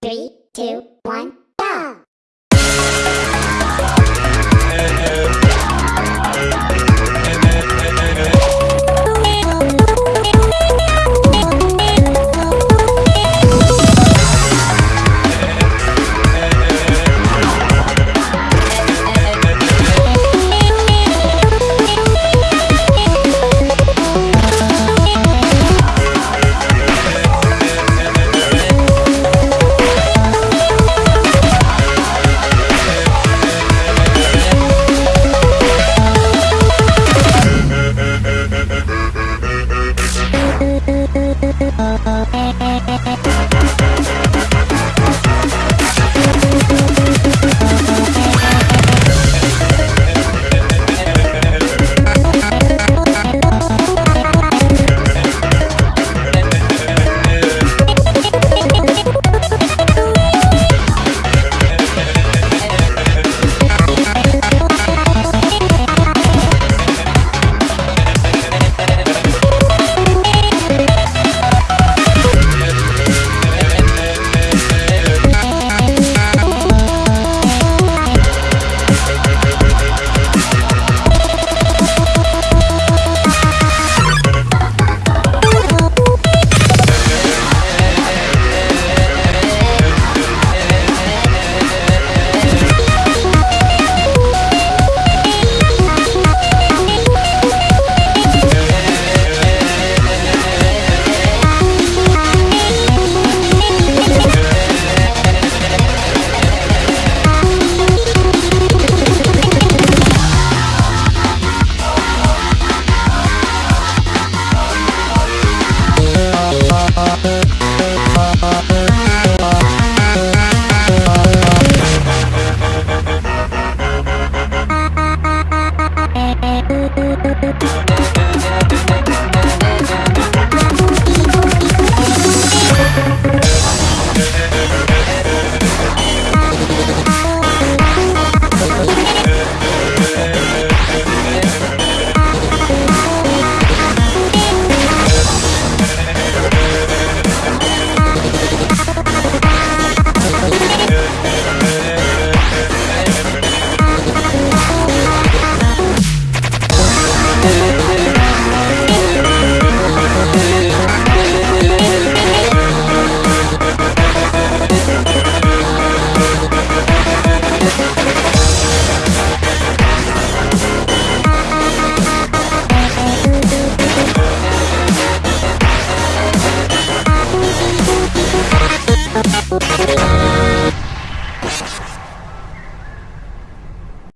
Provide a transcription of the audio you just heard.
Three, two, one, Thank Thank you.